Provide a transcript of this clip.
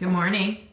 Good morning.